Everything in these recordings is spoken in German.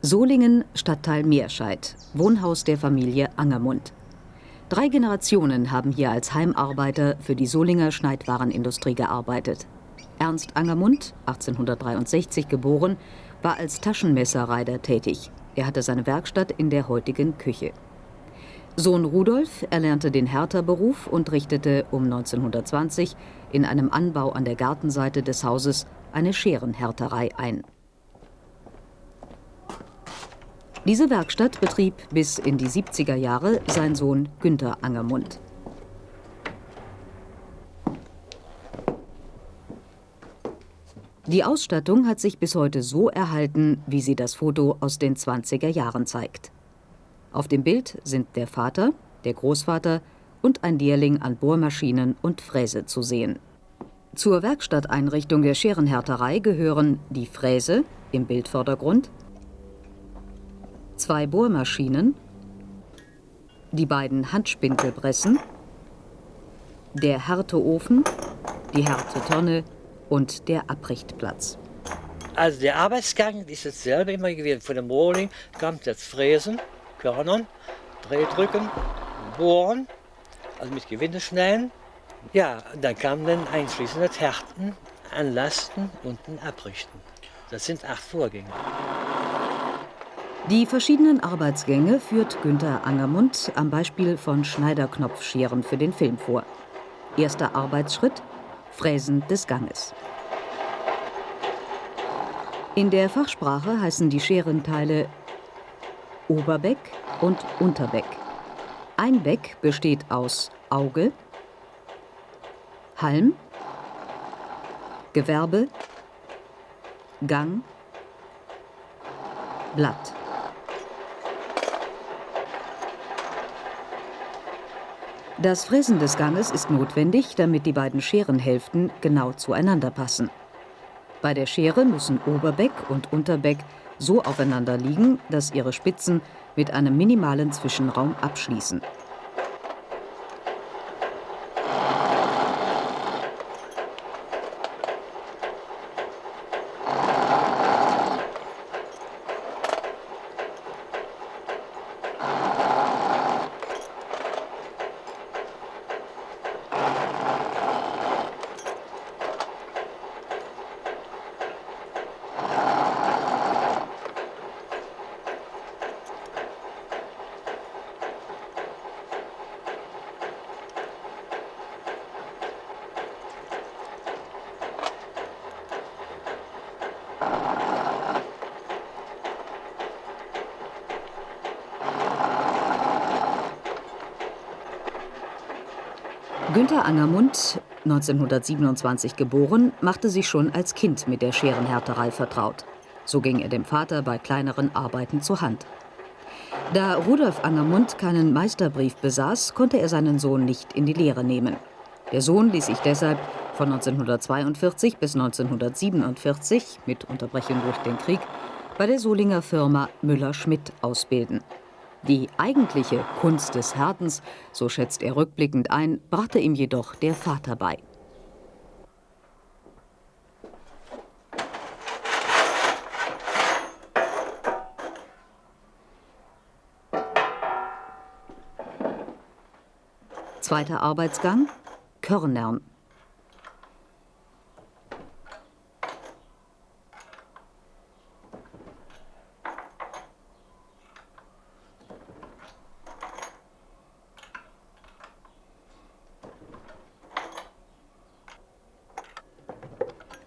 Solingen, Stadtteil Meerscheid, Wohnhaus der Familie Angermund. Drei Generationen haben hier als Heimarbeiter für die Solinger Schneidwarenindustrie gearbeitet. Ernst Angermund, 1863 geboren, war als Taschenmesserreiter tätig. Er hatte seine Werkstatt in der heutigen Küche. Sohn Rudolf erlernte den Härterberuf und richtete um 1920 in einem Anbau an der Gartenseite des Hauses eine Scherenhärterei ein. Diese Werkstatt betrieb bis in die 70er Jahre sein Sohn Günther Angermund. Die Ausstattung hat sich bis heute so erhalten, wie sie das Foto aus den 20er Jahren zeigt. Auf dem Bild sind der Vater, der Großvater und ein Lehrling an Bohrmaschinen und Fräse zu sehen. Zur Werkstatteinrichtung der Scherenhärterei gehören die Fräse im Bildvordergrund, zwei Bohrmaschinen, die beiden Handspindelpressen, der Härteofen, die Härtetonne und der Abrichtplatz. Also der Arbeitsgang ist dasselbe immer gewesen. Von dem Rohling kommt das Fräsen, Körnern, Drehdrücken, Bohren, also mit Gewindeschnellen. Ja, dann kam dann einschließend das Härten, Anlasten und ein Abrichten. Das sind acht Vorgänge. Die verschiedenen Arbeitsgänge führt Günther Angermund am Beispiel von Schneiderknopfscheren für den Film vor. Erster Arbeitsschritt Fräsen des Ganges. In der Fachsprache heißen die Scherenteile Oberbeck und Unterbeck. Ein Beck besteht aus Auge, Halm, Gewerbe, Gang, Blatt. Das Fräsen des Ganges ist notwendig, damit die beiden Scherenhälften genau zueinander passen. Bei der Schere müssen Oberbeck und Unterbeck so aufeinander liegen, dass ihre Spitzen mit einem minimalen Zwischenraum abschließen. Günther Angermund, 1927 geboren, machte sich schon als Kind mit der Scherenhärterei vertraut. So ging er dem Vater bei kleineren Arbeiten zur Hand. Da Rudolf Angermund keinen Meisterbrief besaß, konnte er seinen Sohn nicht in die Lehre nehmen. Der Sohn ließ sich deshalb von 1942 bis 1947, mit Unterbrechung durch den Krieg, bei der Solinger Firma Müller-Schmidt ausbilden. Die eigentliche Kunst des Härtens, so schätzt er rückblickend ein, brachte ihm jedoch der Vater bei. Zweiter Arbeitsgang Körnern.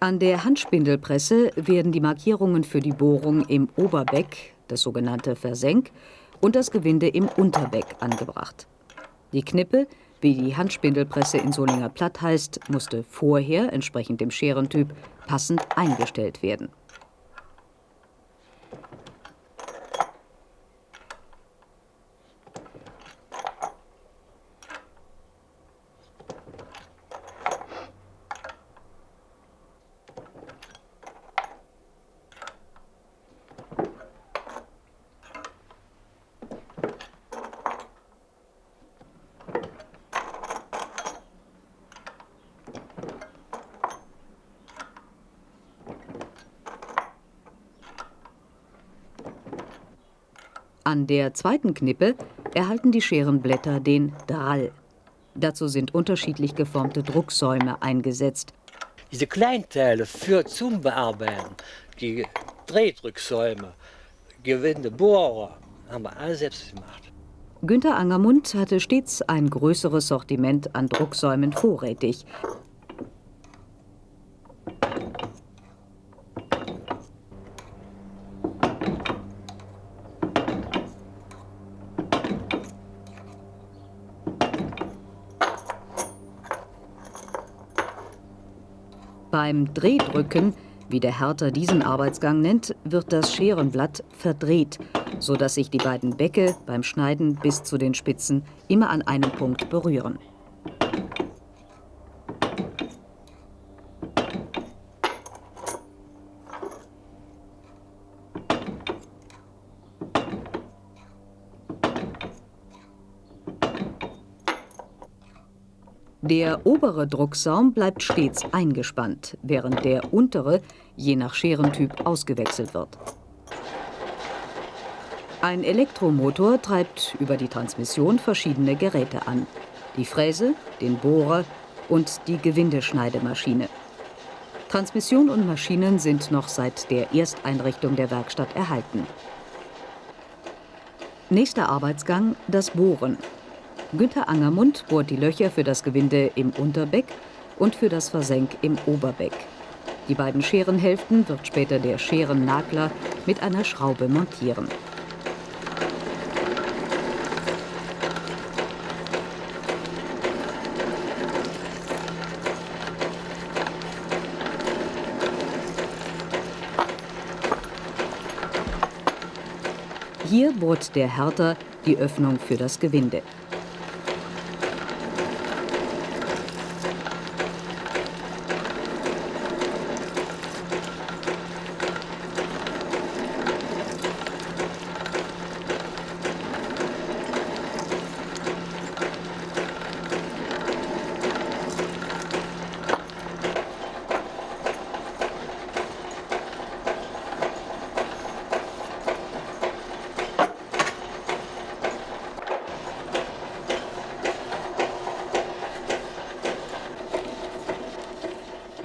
An der Handspindelpresse werden die Markierungen für die Bohrung im Oberbeck, das sogenannte Versenk, und das Gewinde im Unterbeck angebracht. Die Knippe, wie die Handspindelpresse in Solinger Platt heißt, musste vorher, entsprechend dem Scherentyp, passend eingestellt werden. An der zweiten Knippe erhalten die Scherenblätter den Drall. Dazu sind unterschiedlich geformte Drucksäume eingesetzt. Diese Kleinteile für zum Bearbeiten, die Drehdrücksäume, Gewinde, Bohrer, haben wir alle selbst gemacht. Günter Angermund hatte stets ein größeres Sortiment an Drucksäumen vorrätig. Beim Drehdrücken, wie der Härter diesen Arbeitsgang nennt, wird das Scherenblatt verdreht, so dass sich die beiden Bäcke beim Schneiden bis zu den Spitzen immer an einem Punkt berühren. Der obere Drucksaum bleibt stets eingespannt, während der untere je nach Scherentyp ausgewechselt wird. Ein Elektromotor treibt über die Transmission verschiedene Geräte an. Die Fräse, den Bohrer und die Gewindeschneidemaschine. Transmission und Maschinen sind noch seit der Ersteinrichtung der Werkstatt erhalten. Nächster Arbeitsgang das Bohren. Günther Angermund bohrt die Löcher für das Gewinde im Unterbeck und für das Versenk im Oberbeck. Die beiden Scherenhälften wird später der Scherennagler mit einer Schraube montieren. Hier bohrt der Härter die Öffnung für das Gewinde.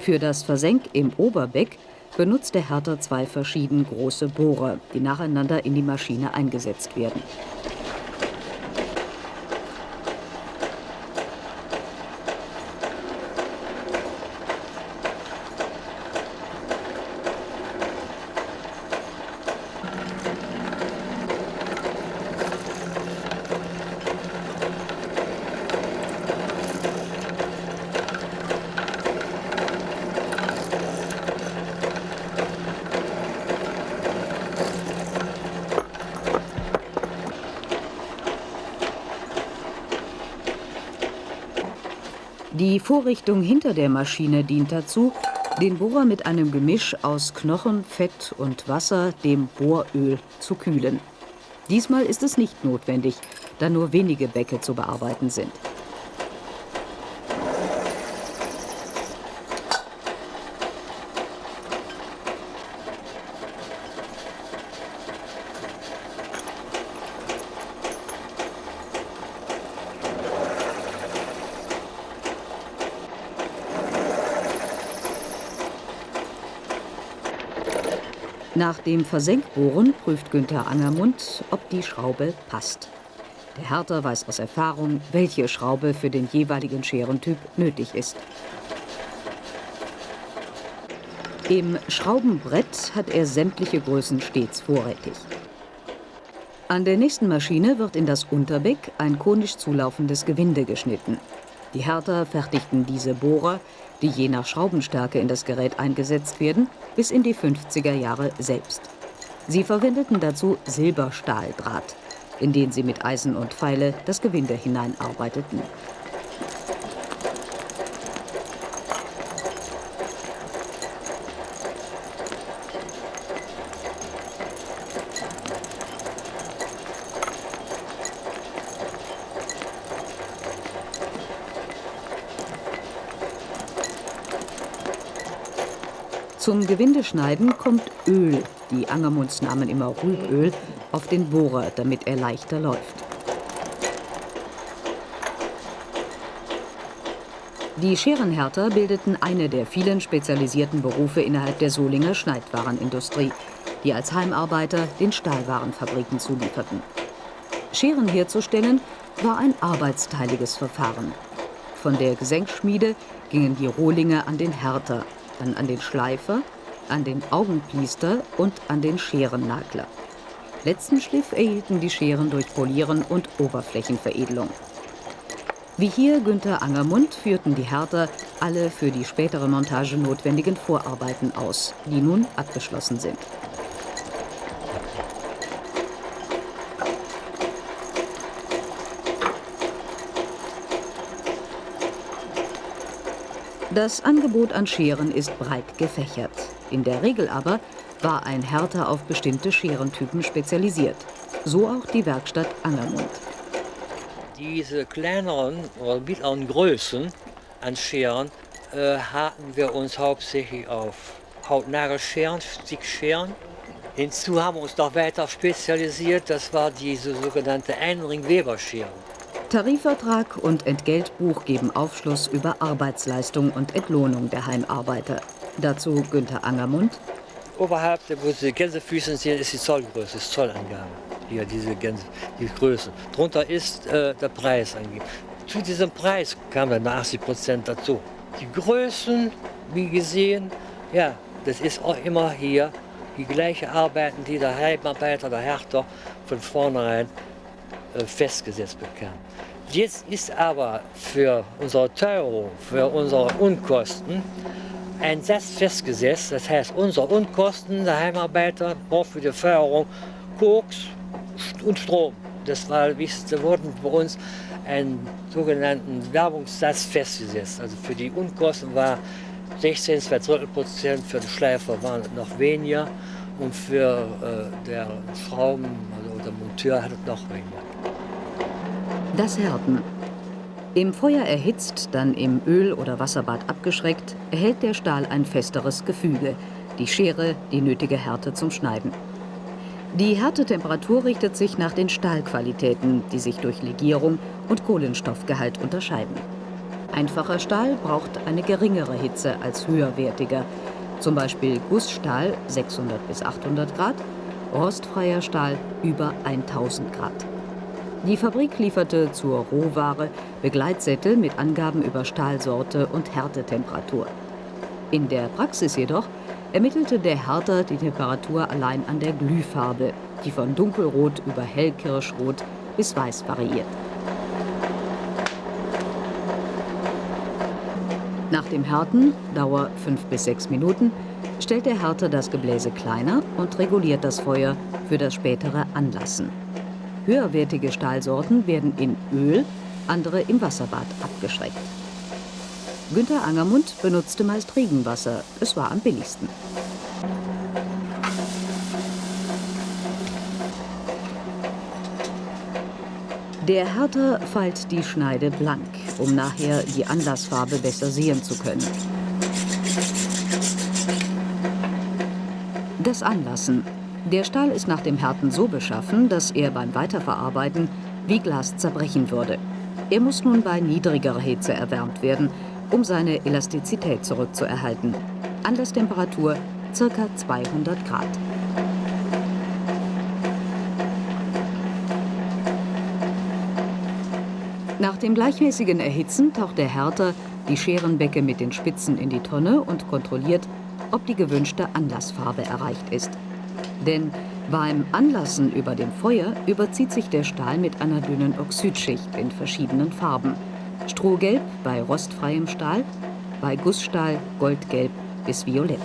Für das Versenk im Oberbeck benutzt der Härter zwei verschieden große Bohrer, die nacheinander in die Maschine eingesetzt werden. Die Vorrichtung hinter der Maschine dient dazu, den Bohrer mit einem Gemisch aus Knochen, Fett und Wasser, dem Bohröl, zu kühlen. Diesmal ist es nicht notwendig, da nur wenige Bäcke zu bearbeiten sind. Nach dem Versenkbohren prüft Günther Angermund, ob die Schraube passt. Der Härter weiß aus Erfahrung, welche Schraube für den jeweiligen Scherentyp nötig ist. Im Schraubenbrett hat er sämtliche Größen stets vorrätig. An der nächsten Maschine wird in das Unterbeck ein konisch zulaufendes Gewinde geschnitten. Die Härter fertigten diese Bohrer, die je nach Schraubenstärke in das Gerät eingesetzt werden, bis in die 50er Jahre selbst. Sie verwendeten dazu Silberstahldraht, in den sie mit Eisen und Pfeile das Gewinde hineinarbeiteten. Zum Gewindeschneiden kommt Öl, die Angermunds nahmen immer Rüböl, auf den Bohrer, damit er leichter läuft. Die Scherenhärter bildeten eine der vielen spezialisierten Berufe innerhalb der Solinger Schneidwarenindustrie, die als Heimarbeiter den Stahlwarenfabriken zulieferten. Scheren herzustellen war ein arbeitsteiliges Verfahren. Von der Gesenkschmiede gingen die Rohlinge an den Härter, dann an den Schleifer, an den Augenpliester und an den Scherennagler. Letzten Schliff erhielten die Scheren durch Polieren und Oberflächenveredelung. Wie hier Günther Angermund führten die Härter alle für die spätere Montage notwendigen Vorarbeiten aus, die nun abgeschlossen sind. Das Angebot an Scheren ist breit gefächert. In der Regel aber war ein Härter auf bestimmte Scherentypen spezialisiert. So auch die Werkstatt Angermund. Diese kleineren oder mittleren Größen an Scheren äh, hatten wir uns hauptsächlich auf Hautnagelscheren, Stickscheren. Hinzu haben wir uns noch weiter spezialisiert, das war diese sogenannte Einring-Weber-Scheren. Tarifvertrag und Entgeltbuch geben Aufschluss über Arbeitsleistung und Entlohnung der Heimarbeiter. Dazu Günther Angermund. Oberhalb, wo die Gänsefüße sind, ist die Zollgröße, ist Zollangabe hier diese Gänse, die Größe. Drunter ist äh, der Preis angegeben. Zu diesem Preis kamen dann 80 Prozent dazu. Die Größen, wie gesehen, ja, das ist auch immer hier die gleiche Arbeiten, die der Heimarbeiter, der Härter von vornherein äh, festgesetzt bekam. Jetzt ist aber für unsere Teuerung, für unsere Unkosten ein Satz festgesetzt. Das heißt, unsere Unkosten, der Heimarbeiter braucht für die Förderung Koks, und Strom. Das war das Wichtigste, wurden bei uns einen sogenannten Werbungssatz festgesetzt. Also für die Unkosten war 16, 2 Prozent, für den Schleifer waren noch weniger und für äh, der Schrauben, also der Monteur hat es noch weniger. Das Härten. Im Feuer erhitzt, dann im Öl- oder Wasserbad abgeschreckt, erhält der Stahl ein festeres Gefüge, die Schere die nötige Härte zum Schneiden. Die Härtetemperatur richtet sich nach den Stahlqualitäten, die sich durch Legierung und Kohlenstoffgehalt unterscheiden. Einfacher Stahl braucht eine geringere Hitze als höherwertiger, zum Beispiel Gussstahl 600 bis 800 Grad, rostfreier Stahl über 1000 Grad. Die Fabrik lieferte zur Rohware Begleitsättel mit Angaben über Stahlsorte und Härtetemperatur. In der Praxis jedoch ermittelte der Härter die Temperatur allein an der Glühfarbe, die von dunkelrot über hellkirschrot bis weiß variiert. Nach dem Härten, Dauer 5 bis 6 Minuten, stellt der Härter das Gebläse kleiner und reguliert das Feuer für das spätere Anlassen. Höherwertige Stahlsorten werden in Öl, andere im Wasserbad abgeschreckt. Günther Angermund benutzte meist Regenwasser. Es war am billigsten. Der Härter feilt die Schneide blank, um nachher die Anlassfarbe besser sehen zu können. Das Anlassen. Der Stahl ist nach dem Härten so beschaffen, dass er beim Weiterverarbeiten wie Glas zerbrechen würde. Er muss nun bei niedrigerer Hitze erwärmt werden, um seine Elastizität zurückzuerhalten. Anlasstemperatur ca. 200 Grad. Nach dem gleichmäßigen Erhitzen taucht der Härter die Scherenbecke mit den Spitzen in die Tonne und kontrolliert, ob die gewünschte Anlassfarbe erreicht ist. Denn beim Anlassen über dem Feuer überzieht sich der Stahl mit einer dünnen Oxidschicht in verschiedenen Farben. Strohgelb bei rostfreiem Stahl, bei Gussstahl goldgelb bis violett.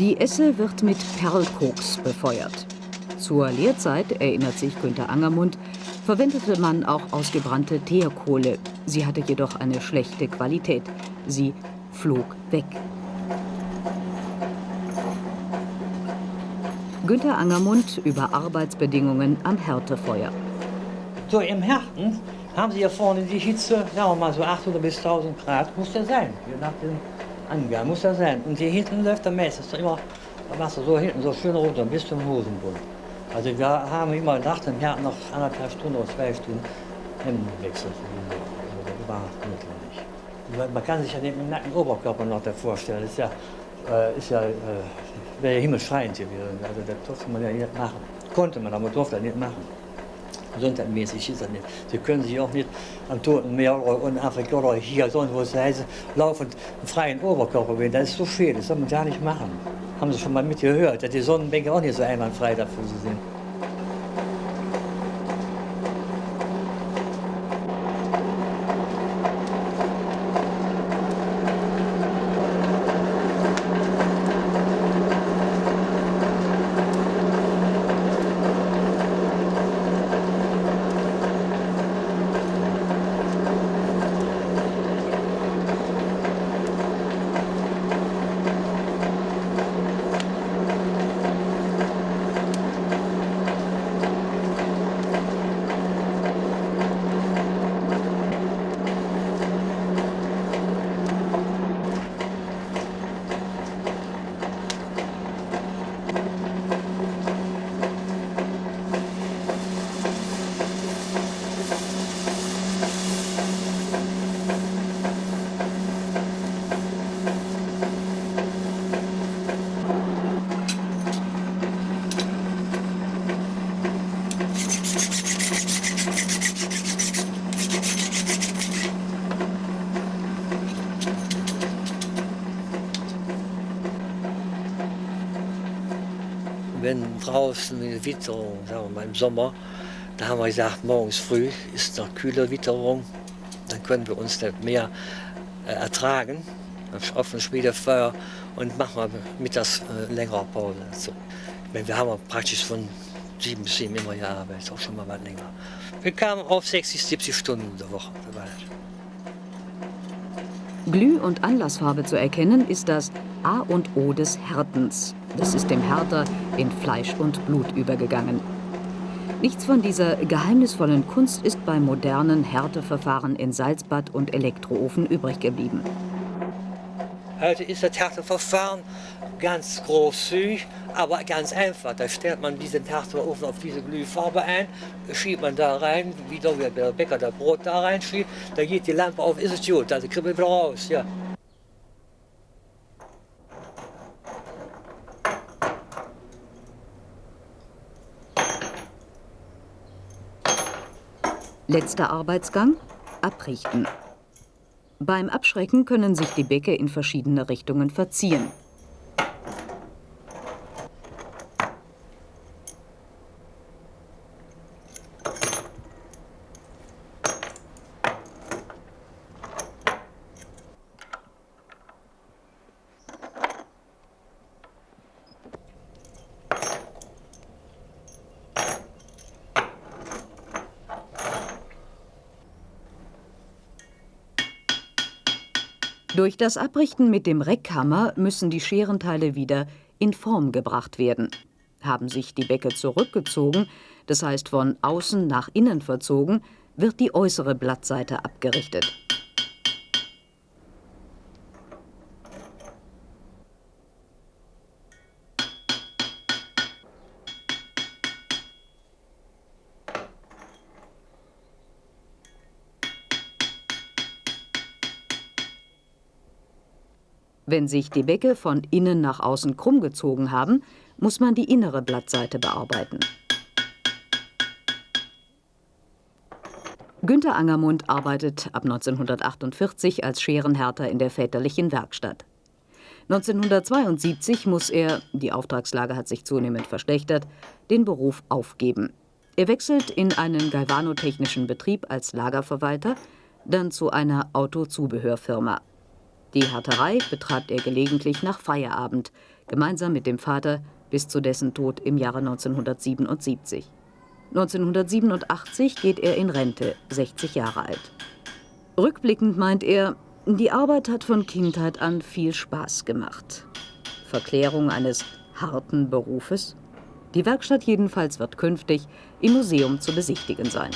Die Esse wird mit Perlkoks befeuert. Zur Lehrzeit, erinnert sich Günter Angermund, verwendete man auch ausgebrannte Teerkohle. Sie hatte jedoch eine schlechte Qualität. Sie flog weg. Günter Angermund über Arbeitsbedingungen am Härtefeuer. So im Härten haben Sie hier vorne die Hitze, sagen wir mal so 800 bis 1000 Grad, muss der sein, je nach dem Angaben, muss der sein. Und hier hinten läuft der meistens immer, da machst du so hinten so schön runter bis zum Hosenbund. Also wir haben immer nach dem Härten noch anderthalb Stunden oder zwei Stunden Hemdenwechsel. Also das war notwendig. Man kann sich ja den nackten Oberkörper noch vorstellen, das ist ja, äh, ist ja äh, wäre ja himmelschreiend gewesen. Also das durfte man ja nicht machen. Konnte man, aber durfte nicht machen. Gesundheitsmäßig ist das nicht. Sie können sich auch nicht am Toten Meer oder in Afrika oder hier sonst wo es heißt, laufend freien Oberkörper wählen. Das ist so schön, das soll man gar nicht machen. Haben Sie schon mal mitgehört, dass die Sonnenbänke auch nicht so einwandfrei dafür sind. Draußen eine Witterung, sagen wir mal im Sommer, da haben wir gesagt, morgens früh ist noch kühle Witterung, dann können wir uns das mehr äh, ertragen, auf dem Schmiedefeuer und machen wir mittags äh, längere Pause. So. Meine, wir haben praktisch von sieben bis sieben immer gearbeitet, auch schon mal was länger. Wir kamen auf 60, 70 Stunden in der Woche. Glüh- und Anlassfarbe zu erkennen ist das A und O des Härtens. Das ist dem Härter in Fleisch und Blut übergegangen. Nichts von dieser geheimnisvollen Kunst ist beim modernen Härteverfahren in Salzbad und Elektroofen übrig geblieben. Heute ist das Härteverfahren ganz großzügig, aber ganz einfach. Da stellt man diesen Härteofen auf diese Glühfarbe ein, schiebt man da rein, wie der Bäcker das Brot da reinschiebt, da geht die Lampe auf, ist es gut, also kribbelt wieder raus. Ja. Letzter Arbeitsgang: Abrichten. Beim Abschrecken können sich die Bäcke in verschiedene Richtungen verziehen. Durch das Abrichten mit dem Reckhammer müssen die Scherenteile wieder in Form gebracht werden. Haben sich die Bäcke zurückgezogen, das heißt von außen nach innen verzogen, wird die äußere Blattseite abgerichtet. Wenn sich die Bäcke von innen nach außen krumm gezogen haben, muss man die innere Blattseite bearbeiten. Günter Angermund arbeitet ab 1948 als Scherenhärter in der väterlichen Werkstatt. 1972 muss er, die Auftragslage hat sich zunehmend verschlechtert, den Beruf aufgeben. Er wechselt in einen galvanotechnischen Betrieb als Lagerverwalter, dann zu einer Autozubehörfirma. Die Härterei betreibt er gelegentlich nach Feierabend, gemeinsam mit dem Vater bis zu dessen Tod im Jahre 1977. 1987 geht er in Rente, 60 Jahre alt. Rückblickend meint er, die Arbeit hat von Kindheit an viel Spaß gemacht. Verklärung eines harten Berufes? Die Werkstatt jedenfalls wird künftig im Museum zu besichtigen sein.